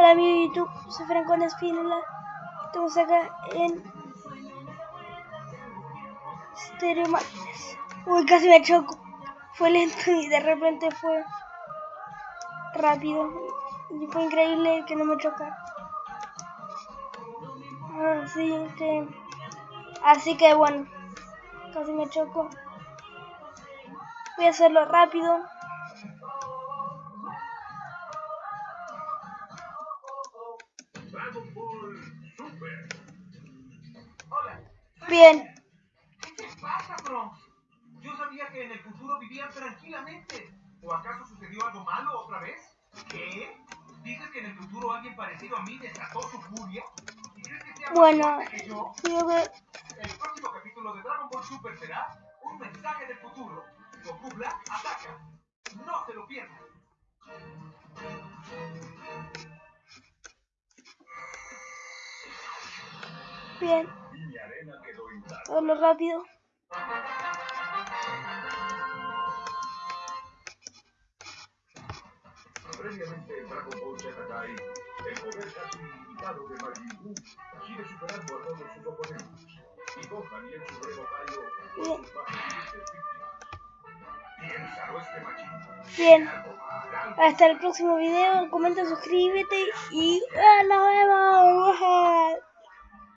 Hola mi YouTube, soy Franco Espínola. Estamos acá en Stereo. Uy, casi me choco. Fue lento y de repente fue rápido. Y fue increíble que no me chocara. Así que... Así que bueno. Casi me choco. Voy a hacerlo rápido. Bien. ¿Qué te pasa, Bronx? Yo sabía que en el futuro vivían tranquilamente. ¿O acaso sucedió algo malo otra vez? ¿Qué? ¿Dices que en el futuro alguien parecido a mí desató su furia? ¿Y crees que sea más Bueno, fuerte que yo? creo que El próximo capítulo de Dragon Ball Super será un mensaje del futuro. Goku Black ataca. Bien. Rápido. Previamente Dragon Ball el poder casi ilimitado de Majin Buu sigue superando a todos sus oponentes. Y Gohan y el Supremo Kaio Bien. son. Piénsalo este Majin. Bien. Hasta el próximo video. Comenta, suscríbete y ¡ah, nos vemos.